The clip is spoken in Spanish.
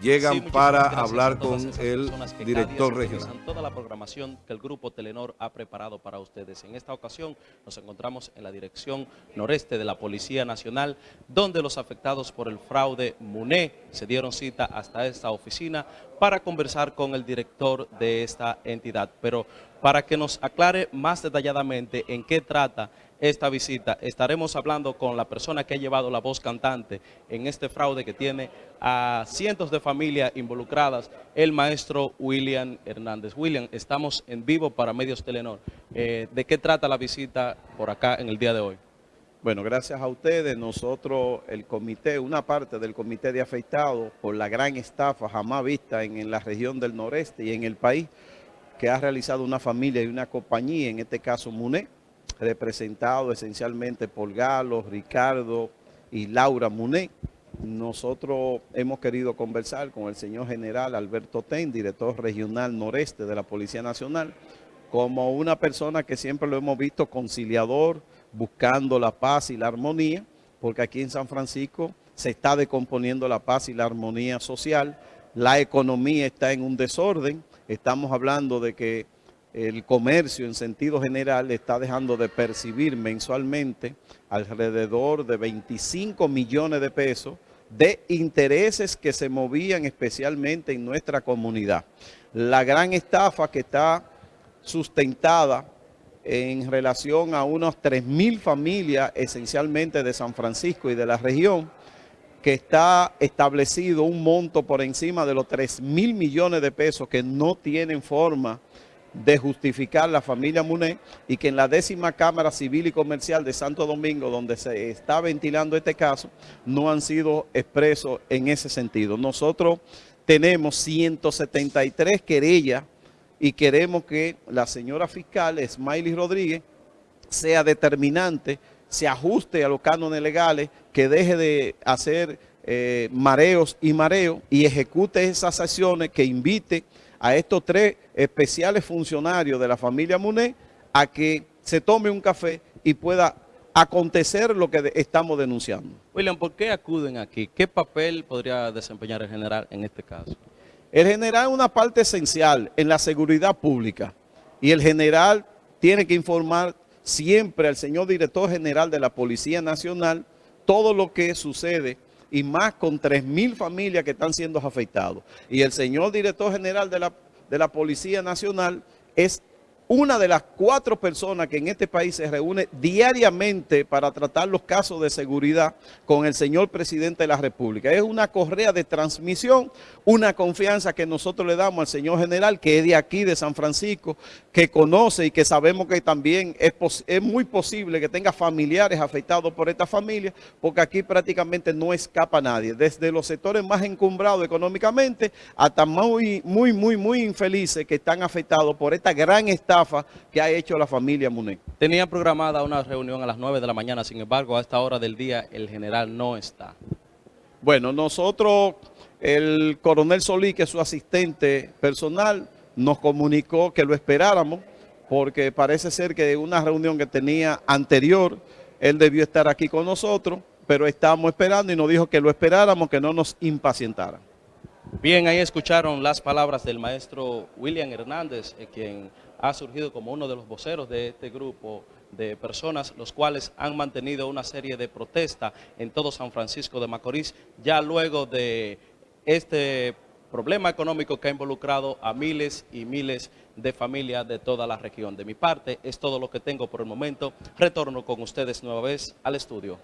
llegan para hablar con el director regional. Toda la programación que el Grupo Telenor ha preparado para ustedes. En esta ocasión nos encontramos en la dirección noreste de la Policía Nacional, donde los afectados por el fraude MUNE se dieron cita hasta esta oficina para conversar con el director de esta entidad. Pero para que nos aclare más detalladamente en qué trata esta visita, estaremos hablando con la persona que ha llevado la voz cantante en este fraude que tiene a cientos de familias involucradas, el maestro William Hernández. William, estamos en vivo para Medios Telenor. Eh, ¿De qué trata la visita por acá en el día de hoy? Bueno, gracias a ustedes, nosotros, el comité, una parte del comité de afectados por la gran estafa jamás vista en, en la región del noreste y en el país, que ha realizado una familia y una compañía, en este caso MUNE, representado esencialmente por Galo, Ricardo y Laura Muné. Nosotros hemos querido conversar con el señor general Alberto Ten, director regional noreste de la Policía Nacional, como una persona que siempre lo hemos visto conciliador, buscando la paz y la armonía, porque aquí en San Francisco se está decomponiendo la paz y la armonía social, la economía está en un desorden, estamos hablando de que el comercio en sentido general está dejando de percibir mensualmente alrededor de 25 millones de pesos de intereses que se movían especialmente en nuestra comunidad. La gran estafa que está sustentada en relación a unos 3 mil familias esencialmente de San Francisco y de la región, que está establecido un monto por encima de los 3 mil millones de pesos que no tienen forma de justificar la familia Muné y que en la décima Cámara Civil y Comercial de Santo Domingo, donde se está ventilando este caso, no han sido expresos en ese sentido. Nosotros tenemos 173 querellas y queremos que la señora fiscal, Smiley Rodríguez, sea determinante, se ajuste a los cánones legales, que deje de hacer eh, mareos y mareos y ejecute esas acciones que invite a estos tres especiales funcionarios de la familia Muné a que se tome un café y pueda acontecer lo que estamos denunciando. William, ¿por qué acuden aquí? ¿Qué papel podría desempeñar el general en este caso? El general es una parte esencial en la seguridad pública y el general tiene que informar siempre al señor director general de la Policía Nacional todo lo que sucede y más con 3.000 familias que están siendo afectados. Y el señor director general de la, de la Policía Nacional es una de las cuatro personas que en este país se reúne diariamente para tratar los casos de seguridad con el señor presidente de la República. Es una correa de transmisión, una confianza que nosotros le damos al señor general, que es de aquí, de San Francisco, que conoce y que sabemos que también es, muy posible que tenga familiares afectados por esta familia, porque aquí prácticamente no escapa nadie, desde los sectores más encumbrados económicamente hasta muy, muy, muy, muy infelices que están afectados por esta gran estafa que ha hecho la familia Muné. Tenía programada una reunión a las 9 de la mañana, sin embargo, a esta hora del día el general no está. Bueno, nosotros, el coronel Solí, que es su asistente personal, nos comunicó que lo esperáramos, porque parece ser que una reunión que tenía anterior, él debió estar aquí con nosotros, pero estamos esperando y nos dijo que lo esperáramos, que no nos impacientara. Bien, ahí escucharon las palabras del maestro William Hernández, eh, quien ha surgido como uno de los voceros de este grupo de personas, los cuales han mantenido una serie de protestas en todo San Francisco de Macorís, ya luego de este problema económico que ha involucrado a miles y miles de familias de toda la región. De mi parte, es todo lo que tengo por el momento. Retorno con ustedes nueva vez al estudio.